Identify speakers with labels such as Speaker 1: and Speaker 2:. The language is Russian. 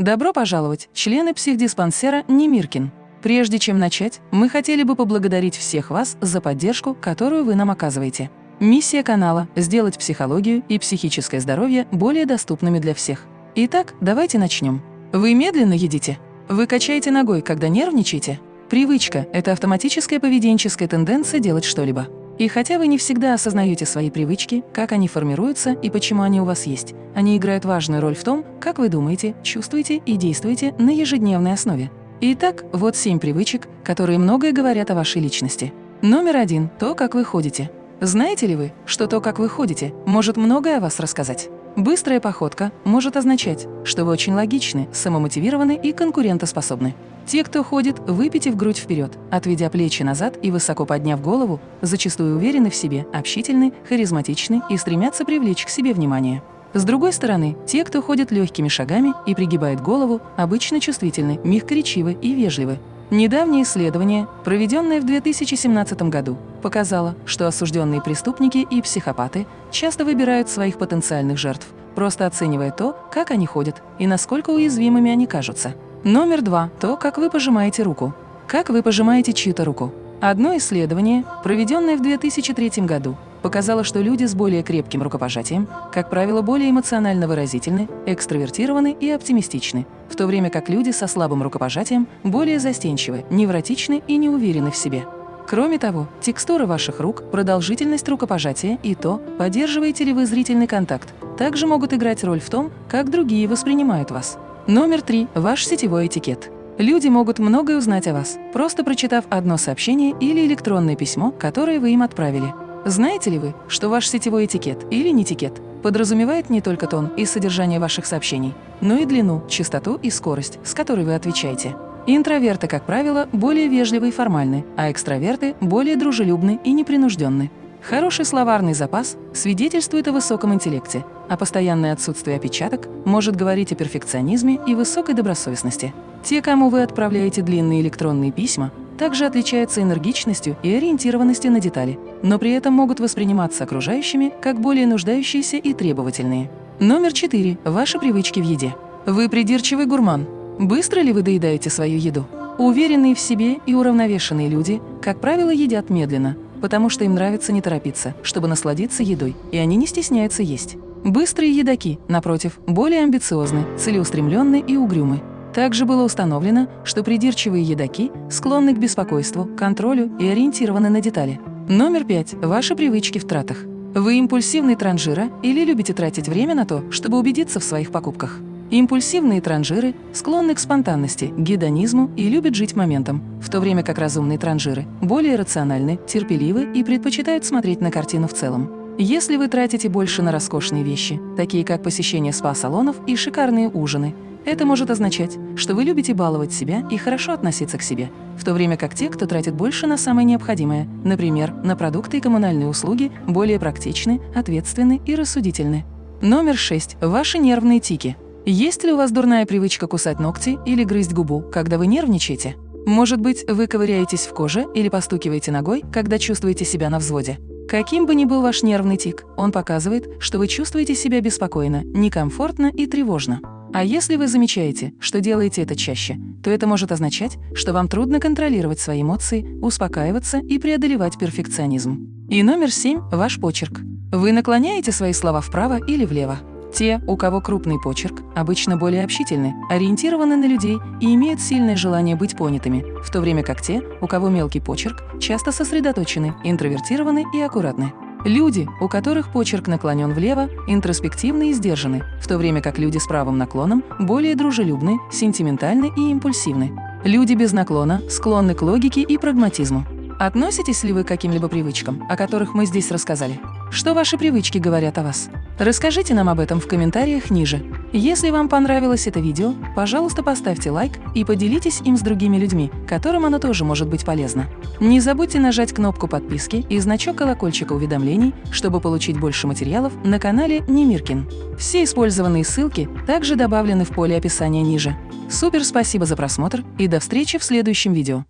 Speaker 1: Добро пожаловать, члены психдиспансера Немиркин. Прежде чем начать, мы хотели бы поблагодарить всех вас за поддержку, которую вы нам оказываете. Миссия канала – сделать психологию и психическое здоровье более доступными для всех. Итак, давайте начнем. Вы медленно едите? Вы качаете ногой, когда нервничаете? Привычка – это автоматическая поведенческая тенденция делать что-либо. И хотя вы не всегда осознаете свои привычки, как они формируются и почему они у вас есть, они играют важную роль в том, как вы думаете, чувствуете и действуете на ежедневной основе. Итак, вот семь привычек, которые многое говорят о вашей личности. Номер один – то, как вы ходите. Знаете ли вы, что то, как вы ходите, может многое о вас рассказать? Быстрая походка может означать, что вы очень логичны, самомотивированы и конкурентоспособны. Те, кто ходит, выпитив грудь вперед, отведя плечи назад и высоко подняв голову, зачастую уверены в себе, общительны, харизматичны и стремятся привлечь к себе внимание. С другой стороны, те, кто ходит легкими шагами и пригибает голову, обычно чувствительны, мягкоречивы и вежливы. Недавнее исследование, проведенное в 2017 году, показало, что осужденные преступники и психопаты часто выбирают своих потенциальных жертв, просто оценивая то, как они ходят и насколько уязвимыми они кажутся. Номер два – то, как вы пожимаете руку. Как вы пожимаете чью-то руку. Одно исследование, проведенное в 2003 году, показало, что люди с более крепким рукопожатием, как правило, более эмоционально выразительны, экстравертированы и оптимистичны, в то время как люди со слабым рукопожатием более застенчивы, невротичны и не уверены в себе. Кроме того, текстура ваших рук, продолжительность рукопожатия и то, поддерживаете ли вы зрительный контакт, также могут играть роль в том, как другие воспринимают вас. Номер три – ваш сетевой этикет. Люди могут многое узнать о вас, просто прочитав одно сообщение или электронное письмо, которое вы им отправили. Знаете ли вы, что ваш сетевой этикет или нетикет подразумевает не только тон и содержание ваших сообщений, но и длину, частоту и скорость, с которой вы отвечаете. Интроверты, как правило, более вежливы и формальны, а экстраверты – более дружелюбны и непринужденны. Хороший словарный запас свидетельствует о высоком интеллекте, а постоянное отсутствие опечаток может говорить о перфекционизме и высокой добросовестности. Те, кому вы отправляете длинные электронные письма, также отличаются энергичностью и ориентированностью на детали, но при этом могут восприниматься окружающими как более нуждающиеся и требовательные. Номер четыре. Ваши привычки в еде. Вы придирчивый гурман. Быстро ли вы доедаете свою еду? Уверенные в себе и уравновешенные люди, как правило, едят медленно, потому что им нравится не торопиться, чтобы насладиться едой, и они не стесняются есть. Быстрые едоки, напротив, более амбициозны, целеустремленны и угрюмы. Также было установлено, что придирчивые едоки склонны к беспокойству, контролю и ориентированы на детали. Номер пять. Ваши привычки в тратах. Вы импульсивный транжира или любите тратить время на то, чтобы убедиться в своих покупках? Импульсивные транжиры склонны к спонтанности, гедонизму и любят жить моментом, в то время как разумные транжиры более рациональны, терпеливы и предпочитают смотреть на картину в целом. Если вы тратите больше на роскошные вещи, такие как посещение спа-салонов и шикарные ужины, это может означать, что вы любите баловать себя и хорошо относиться к себе, в то время как те, кто тратит больше на самое необходимое, например, на продукты и коммунальные услуги, более практичны, ответственны и рассудительны. Номер 6. Ваши нервные тики. Есть ли у вас дурная привычка кусать ногти или грызть губу, когда вы нервничаете? Может быть, вы ковыряетесь в коже или постукиваете ногой, когда чувствуете себя на взводе? Каким бы ни был ваш нервный тик, он показывает, что вы чувствуете себя беспокойно, некомфортно и тревожно. А если вы замечаете, что делаете это чаще, то это может означать, что вам трудно контролировать свои эмоции, успокаиваться и преодолевать перфекционизм. И номер семь – ваш почерк. Вы наклоняете свои слова вправо или влево. Те, у кого крупный почерк, обычно более общительны, ориентированы на людей и имеют сильное желание быть понятыми, в то время как те, у кого мелкий почерк, часто сосредоточены, интровертированы и аккуратны. Люди, у которых почерк наклонен влево, интроспективны и сдержаны, в то время как люди с правым наклоном более дружелюбны, сентиментальны и импульсивны. Люди без наклона склонны к логике и прагматизму. Относитесь ли вы к каким-либо привычкам, о которых мы здесь рассказали? Что ваши привычки говорят о вас? Расскажите нам об этом в комментариях ниже. Если вам понравилось это видео, пожалуйста, поставьте лайк и поделитесь им с другими людьми, которым оно тоже может быть полезно. Не забудьте нажать кнопку подписки и значок колокольчика уведомлений, чтобы получить больше материалов на канале Немиркин. Все использованные ссылки также добавлены в поле описания ниже. Супер спасибо за просмотр и до встречи в следующем видео.